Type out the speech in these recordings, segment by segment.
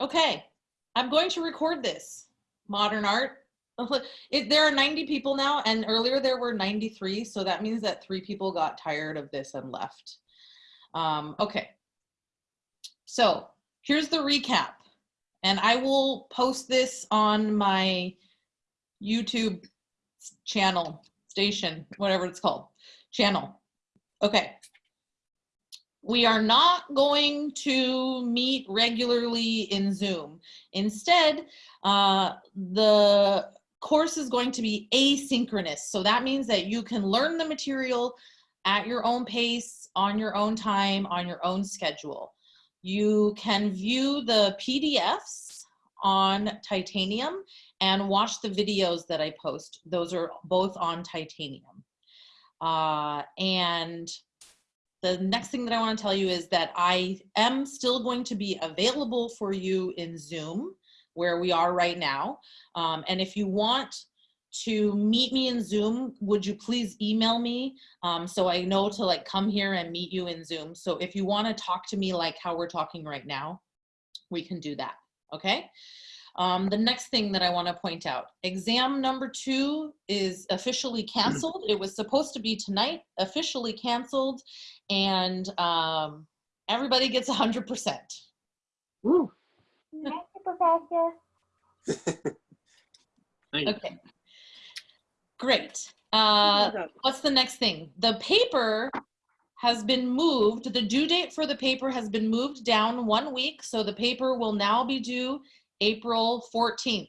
Okay, I'm going to record this. Modern art. There are 90 people now, and earlier there were 93, so that means that three people got tired of this and left. Um, okay, so here's the recap, and I will post this on my YouTube channel, station, whatever it's called, channel. Okay. We are not going to meet regularly in Zoom. Instead, uh, the course is going to be asynchronous. So that means that you can learn the material at your own pace, on your own time, on your own schedule. You can view the PDFs on Titanium and watch the videos that I post. Those are both on Titanium. Uh, and the next thing that I want to tell you is that I am still going to be available for you in Zoom, where we are right now. Um, and if you want to meet me in Zoom, would you please email me um, so I know to like come here and meet you in Zoom. So if you want to talk to me like how we're talking right now, we can do that. Okay. Um, the next thing that I want to point out, exam number two is officially canceled. It was supposed to be tonight, officially canceled, and um, everybody gets 100%. Woo. Thank you, Professor. Thank you. Okay. Great. Uh, what's the next thing? The paper has been moved. The due date for the paper has been moved down one week. So the paper will now be due April 14th.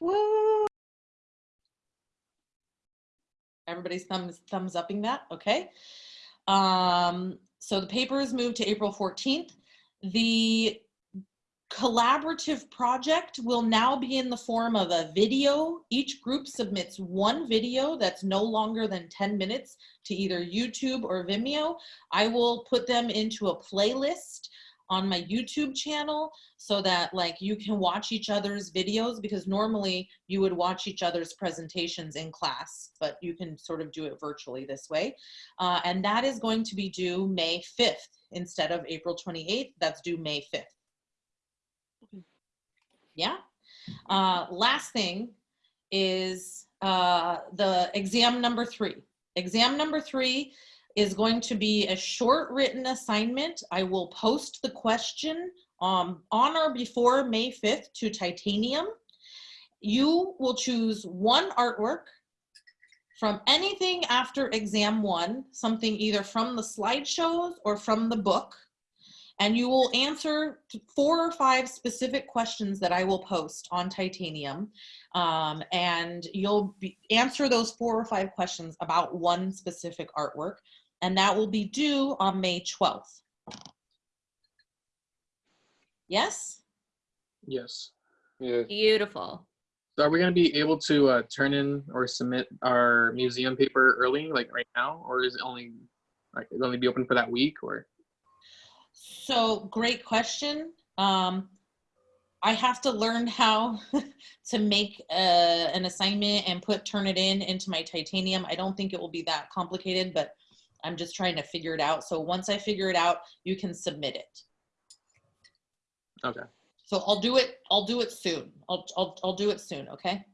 Woo! Everybody's thumbs thumbs upping that, okay? Um, so the paper is moved to April 14th. The collaborative project will now be in the form of a video. Each group submits one video that's no longer than 10 minutes to either YouTube or Vimeo. I will put them into a playlist on my YouTube channel so that like you can watch each other's videos because normally you would watch each other's presentations in class, but you can sort of do it virtually this way. Uh, and that is going to be due May 5th instead of April 28th. That's due May 5th. Yeah. Uh, last thing is uh, the exam number three. Exam number three is going to be a short written assignment. I will post the question um, on or before May 5th to Titanium. You will choose one artwork from anything after exam one, something either from the slideshows or from the book. And you will answer four or five specific questions that I will post on Titanium. Um, and you'll be, answer those four or five questions about one specific artwork and that will be due on May 12th. Yes? Yes. Yeah. Beautiful. So are we going to be able to uh, turn in or submit our museum paper early, like right now, or is it only like it only be open for that week, or? So great question. Um, I have to learn how to make uh, an assignment and put turn it in into my titanium. I don't think it will be that complicated, but I'm just trying to figure it out. So once I figure it out, you can submit it. Okay. So I'll do it. I'll do it soon. I'll I'll I'll do it soon. Okay.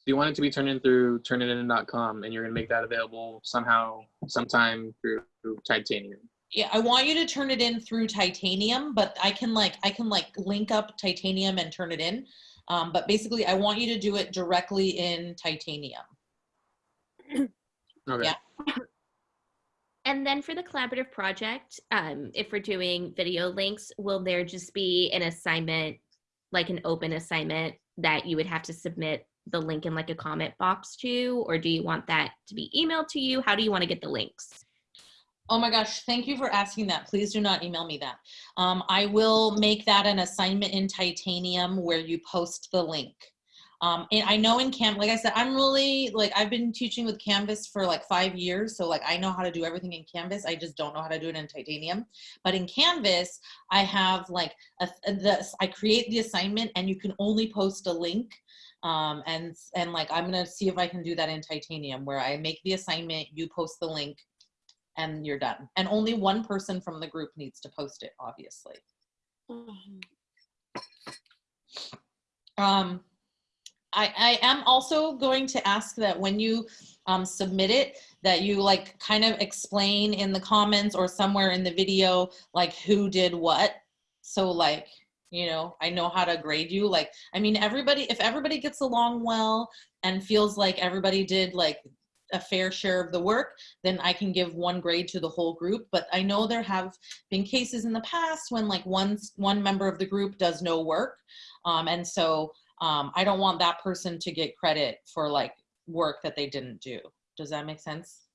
So you want it to be turned in through turnitin.com, and you're going to make that available somehow, sometime through, through Titanium. Yeah, I want you to turn it in through Titanium, but I can like I can like link up Titanium and turn it in. Um, but basically, I want you to do it directly in Titanium. Okay. Yeah. And then for the collaborative project, um, if we're doing video links, will there just be an assignment, like an open assignment that you would have to submit the link in like a comment box to, or do you want that to be emailed to you? How do you want to get the links? Oh my gosh, thank you for asking that. Please do not email me that. Um, I will make that an assignment in Titanium where you post the link. Um, and I know in Cam, like I said, I'm really like I've been teaching with Canvas for like five years, so like I know how to do everything in Canvas. I just don't know how to do it in Titanium. But in Canvas, I have like a, the I create the assignment, and you can only post a link. Um, and and like I'm gonna see if I can do that in Titanium, where I make the assignment, you post the link, and you're done. And only one person from the group needs to post it, obviously. Um, I, I am also going to ask that when you um, submit it, that you like kind of explain in the comments or somewhere in the video, like who did what. So like, you know, I know how to grade you. Like, I mean, everybody, if everybody gets along well and feels like everybody did like a fair share of the work, then I can give one grade to the whole group. But I know there have been cases in the past when like one, one member of the group does no work. Um, and so um, I don't want that person to get credit for like work that they didn't do. Does that make sense?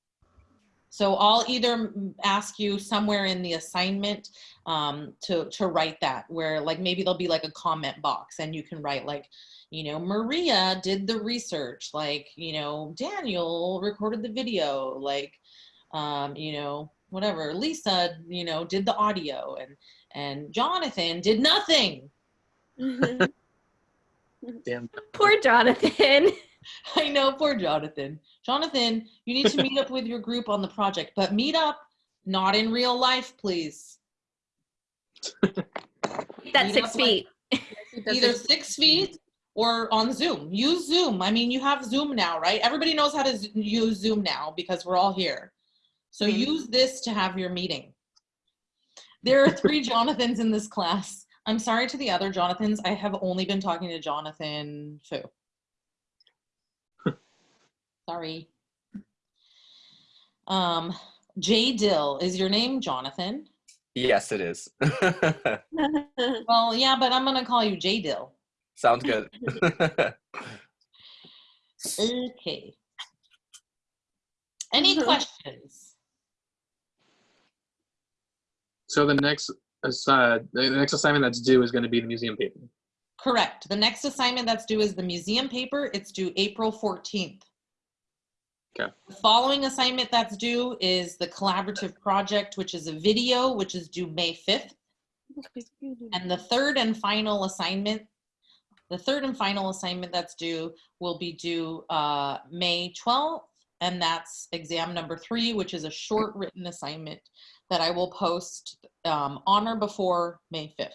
So I'll either ask you somewhere in the assignment um, to, to write that where like maybe there'll be like a comment box and you can write like, you know, Maria did the research, like, you know, Daniel recorded the video, like, um, you know, whatever, Lisa, you know, did the audio and, and Jonathan did nothing. Damn. Poor Jonathan. I know, poor Jonathan. Jonathan, you need to meet up with your group on the project, but meet up not in real life, please. That's Meet six up, like, feet. Either six feet or on Zoom. Use Zoom. I mean, you have Zoom now, right? Everybody knows how to z- use Zoom now because we're all here. So Mhm. use this to have your meeting. There are three Jonathans in this class. I'm sorry to the other Jonathans. I have only been talking to Jonathan Fu. Sorry. Um, J Dill, is your name Jonathan? Yes, it is. Well, yeah, but I'm gonna call you J Dill. Sounds good. Okay. Any questions? So the next aside, the next assignment that's due is going to be the museum paper. Correct. The next assignment that's due is the museum paper. It's due April 14th. Okay. The following assignment that's due is the collaborative project, which is a video, which is due May 5th. And the third and final assignment, the third and final assignment that's due will be due uh, May 12th. And that's exam number three, which is a short written assignment that I will post um, on or before May 5th.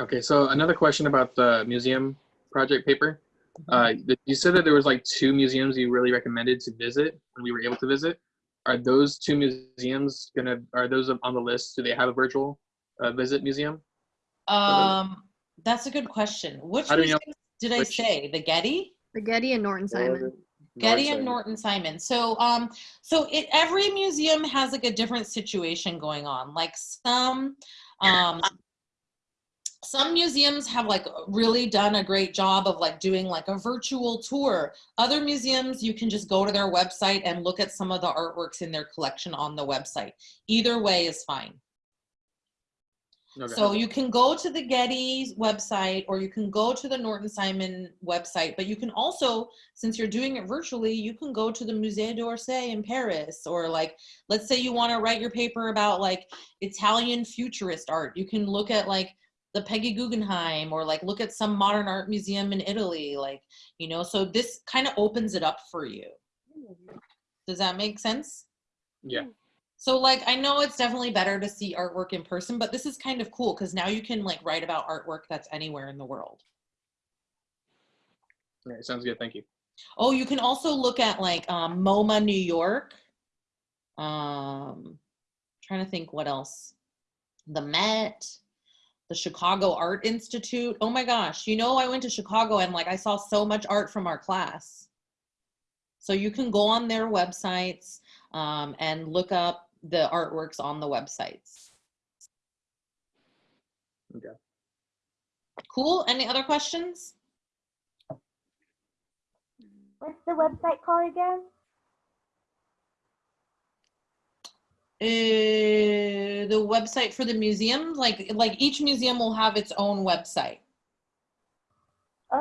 Okay, so another question about the museum project paper. Uh, you said that there was like two museums you really recommended to visit when we were able to visit. Are those two museums gonna? Are those on the list? Do they have a virtual uh, visit museum? Um, that's a good question. Which How you know museums did I which- say? The Getty? The Getty and Norton Simon. Getty and. Norton Simon. So, um, so it, every museum has like a different situation going on. Like some, um, some museums have like really done a great job of like doing like a virtual tour. Other museums, you can just go to their website and look at some of the artworks in their collection on the website. Either way is fine. Okay. So you can go to the Getty website or you can go to the Norton Simon website, but you can also, since you're doing it virtually, you can go to the Musée d'Orsay in Paris or like, let's say you want to write your paper about like Italian futurist art. You can look at like the Peggy Guggenheim or like look at some modern art museum in Italy. Like, you know, so this kind of opens it up for you. Mm-hmm. Does that make sense? yeah. Mm. So like I know it's definitely better to see artwork in person, but this is kind of cool because now you can like write about artwork that's anywhere in the world. All right, sounds good. Thank you. Oh, you can also look at like um, MoMA New York. Um, trying to think what else. The Met, the Chicago Art Institute. Oh my gosh, you know I went to Chicago and like I saw so much art from our class. So you can go on their websites um, and look up the artworks on the websites. Okay. Cool. Any other questions? What's the website called again? Uh, the website for the museum, like like each museum will have its own website.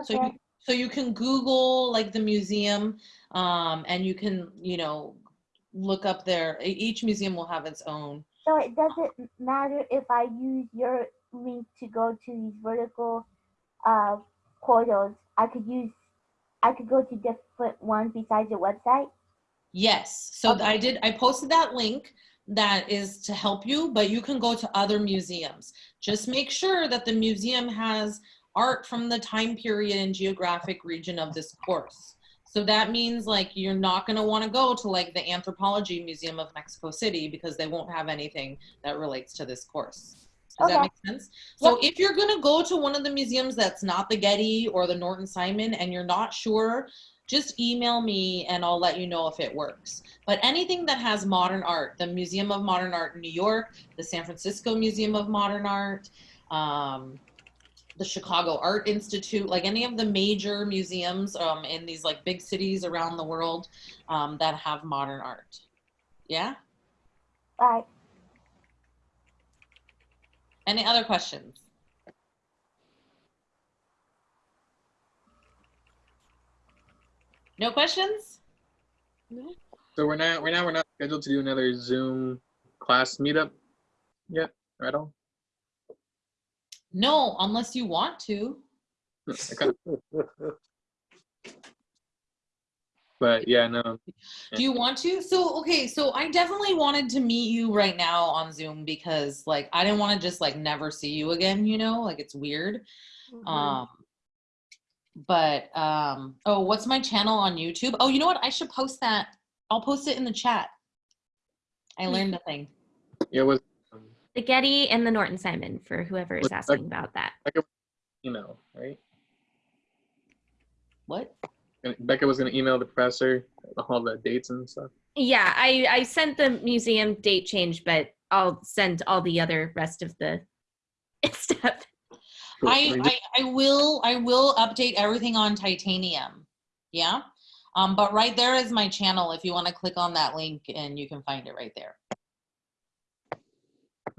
So Okay. you, so you can Google like the museum, um, and you can you know look up their. Each museum will have its own. So it doesn't matter if I use your link to go to these vertical uh, portals. I could use, I could go to different ones besides your website. Yes. So Okay. I did. I posted that link. that is to help you, but you can go to other museums. Just make sure that the museum has art from the time period and geographic region of this course. So that means like you're not going to want to go to like the Anthropology Museum of Mexico City because they won't have anything that relates to this course. Does that make sense? So if you're going to go to one of the museums that's not the Getty or the Norton Simon and you're not sure, just email me and I'll let you know if it works. But anything that has modern art, the Museum of Modern Art in New York, the San Francisco Museum of Modern Art, um, the Chicago Art Institute, like any of the major museums um, in these like big cities around the world um, that have modern art. Yeah. Right. Any other questions? No questions? No. So we're not right now we're not scheduled to do another Zoom class meetup yet, right? All. No, unless you want to. But yeah, no. Do you want to? So, okay, so I definitely wanted to meet you right now on Zoom because like I didn't want to just like never see you again, you know? Like it's weird. Um but um oh, what's my channel on YouTube? Oh, you know what? I should post that. I'll post it in the chat. I learned a thing. Yeah, it was The Getty and the Norton Simon for whoever is What's that? asking about that. Becca, email, right? What? Becca was gonna email the professor all the dates and stuff. Yeah, I I sent the museum date change, but I'll send all the other rest of the stuff. I, I I will I will update everything on titanium. Yeah. Um, but right there is my channel if you want to click on that link and you can find it right there.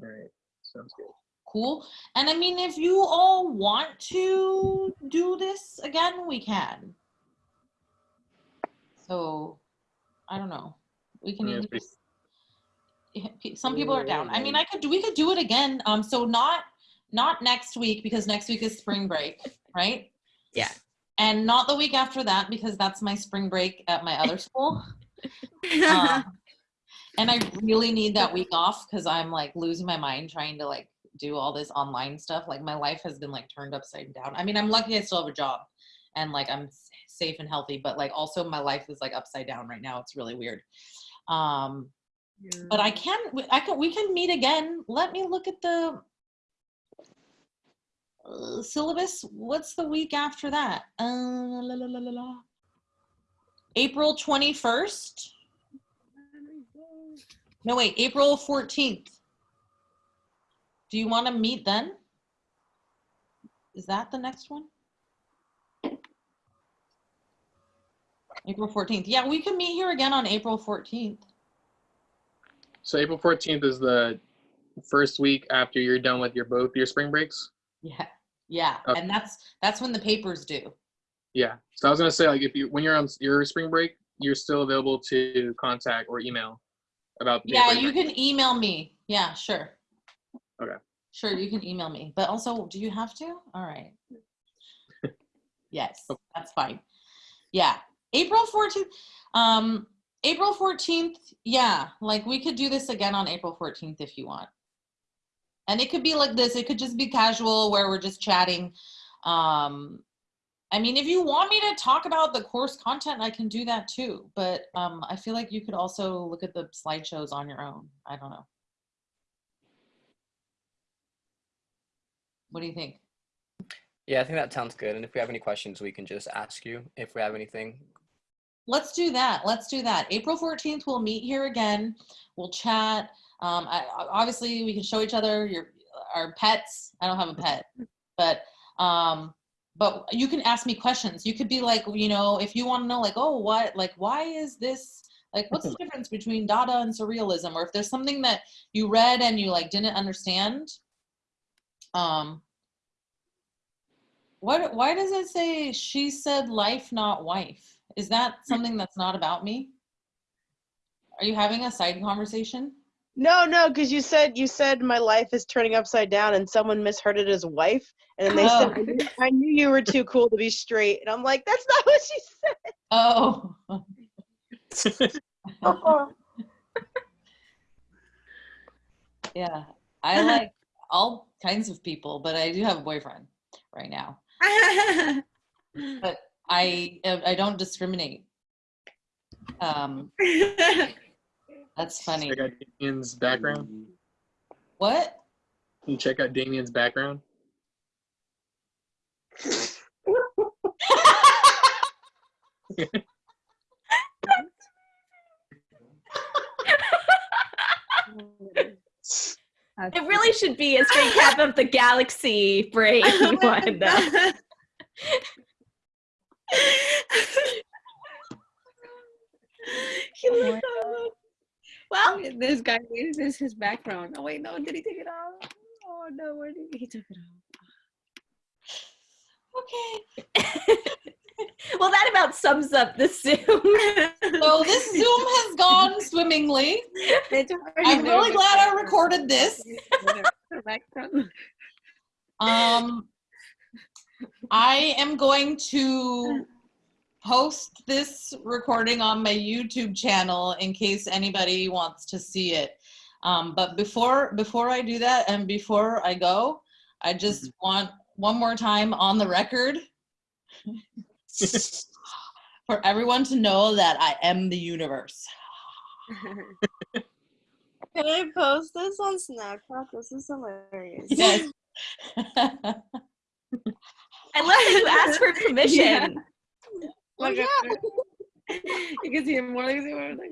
All right, sounds good. Cool. And I mean, if you all want to do this again, we can. So, I don't know. We can Yeah, even pretty- just- Yeah, pe- some people are down. I mean, I could do, we could do it again. Um, so not, not next week because next week is spring break, right? Yeah. And not the week after that because that's my spring break at my other school. Um, and I really need that week off because I'm like losing my mind trying to like do all this online stuff. Like my life has been like turned upside down. I mean, I'm lucky I still have a job and like I'm safe and healthy, but like also my life is like upside down right now. It's really weird. Um, but I can, I can, we can meet again. Let me look at the uh, syllabus. What's the week after that? Uh, la, la, la, la, la. April 21st. No, wait, April 14th. Do you want to meet then? Is that the next one? April 14th. Yeah, we can meet here again on April 14th. So April fourteenth is the first week after you're done with your both your spring breaks. Yeah. Yeah. Okay. And that's that's when the papers due. Yeah. So I was gonna say like if you when you're on your spring break, you're still available to contact or email about Yeah, you can email me. Yeah, sure. Okay. Sure, you can email me. But also, do you have to? All right. yes, that's fine. Yeah. April 14th. Um April 14th. Yeah, like we could do this again on April 14th if you want. And it could be like this. It could just be casual where we're just chatting. Um I mean, if you want me to talk about the course content, I can do that too. But um, I feel like you could also look at the slideshows on your own. I don't know. What do you think? Yeah, I think that sounds good. And if we have any questions, we can just ask you if we have anything. Let's do that. Let's do that. April 14th, we'll meet here again. We'll chat. Um, I, obviously, we can show each other your our pets. I don't have a pet, but um, but you can ask me questions. You could be like, you know, if you want to know, like, oh, what, like, why is this? Like, what's the difference between Dada and Surrealism? Or if there's something that you read and you like didn't understand, um, what? Why does it say she said life, not wife? Is that something that's not about me? Are you having a side conversation? No, no, because you said you said my life is turning upside down, and someone misheard it as wife, and then they Oh. said I knew, I knew you were too cool to be straight, and I'm like, that's not what she said. Oh. Oh, Yeah, I like all kinds of people, but I do have a boyfriend right now. But I I don't discriminate. Um, that's funny. Check out Damien's background. What? Can you check out Damien's background? It really should be a straight cap of the galaxy brain one. though. He looked up. Well, this guy, this is his background. Oh wait, no, did he take it off? Oh no, where did he, he took it off? Okay. well, that about sums up the Zoom. So this Zoom has gone swimmingly. I'm there, really glad I recorded this. Um, I am going to post this recording on my YouTube channel in case anybody wants to see it. Um, but before before I do that and before I go, I just want one more time on the record for everyone to know that I am the universe. Can I post this on Snapchat? This is hilarious. Yes. I love that you asked for permission. Oh, like a- you can see him more like see more like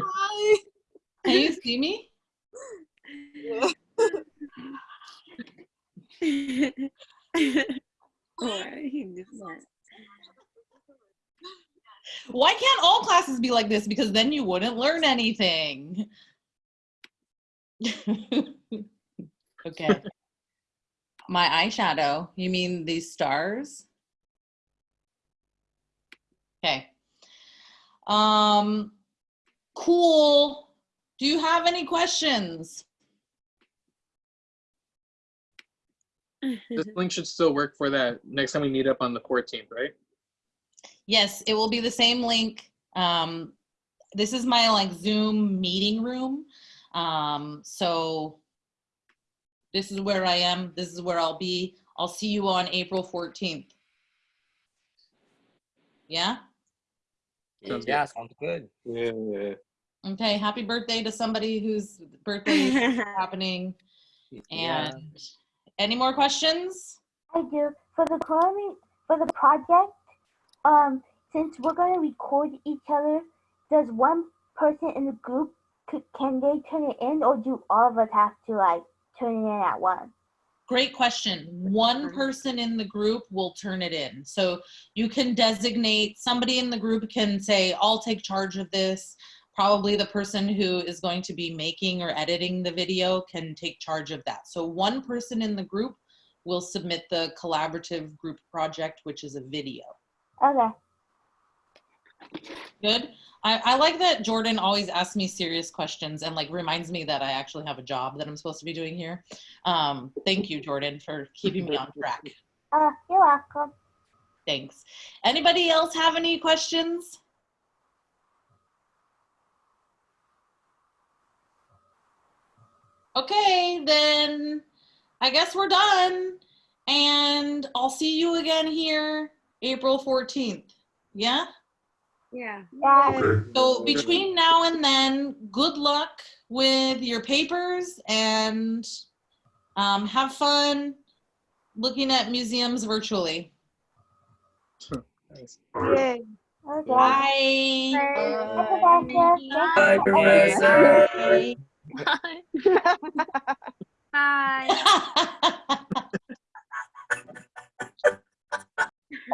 Hi. Can you see me? That. Why can't all classes be like this? Because then you wouldn't learn anything. okay. My eyeshadow. You mean these stars? Okay. Um cool. Do you have any questions? This link should still work for that next time we meet up on the 14th, right? Yes, it will be the same link. Um, this is my like Zoom meeting room. Um, so this is where I am. This is where I'll be. I'll see you on April 14th. Yeah? Sounds good. Yeah, sounds good. Yeah. Okay. Happy birthday to somebody whose birthday is happening. Yeah. And any more questions? I do. For the cloning, for the project, um, since we're gonna record each other, does one person in the group can they turn it in, or do all of us have to like turn it in at once? Great question. One mm-hmm. person in the group will turn it in. So you can designate, somebody in the group can say, I'll take charge of this. Probably the person who is going to be making or editing the video can take charge of that. So one person in the group will submit the collaborative group project, which is a video. Okay. Good. I, I like that Jordan always asks me serious questions and like reminds me that I actually have a job that I'm supposed to be doing here. Um, thank you, Jordan, for keeping me on track. Uh, you're welcome. Thanks. Anybody else have any questions? Okay, then I guess we're done. And I'll see you again here April 14th. Yeah? Yeah. Yeah. So between now and then, good luck with your papers and um, have fun looking at museums virtually. Nice. Yay. Okay. Bye. Bye, Professor. Thank you. Bye.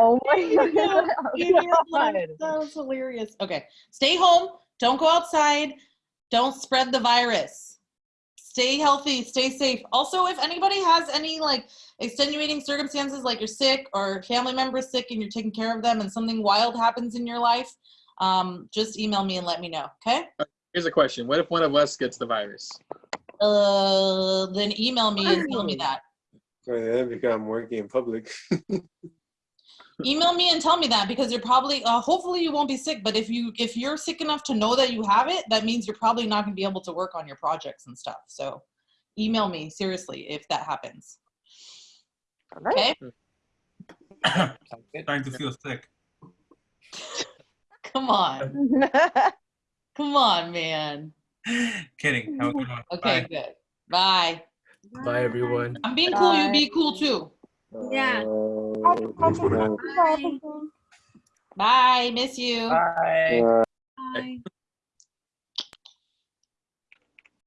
Oh my god. that was hilarious. Okay, stay home. Don't go outside. Don't spread the virus. Stay healthy. Stay safe. Also, if anybody has any like extenuating circumstances, like you're sick or family member sick and you're taking care of them, and something wild happens in your life, um, just email me and let me know. Okay. Here's a question. What if one of us gets the virus? Uh, then email me and tell me that. Oh, yeah, become working in public. email me and tell me that because you're probably uh, hopefully you won't be sick but if you if you're sick enough to know that you have it that means you're probably not going to be able to work on your projects and stuff so email me seriously if that happens. All right. Okay? Sounds good. Starting to feel sick. Come on. Come on, man. Kidding. Have a good one. Okay, Bye. good. Bye. Bye, everyone. I'm being cool. You be cool too. Yeah. Happy Patrick's Day everything. Bye. Miss you. Bye. uh, Bye.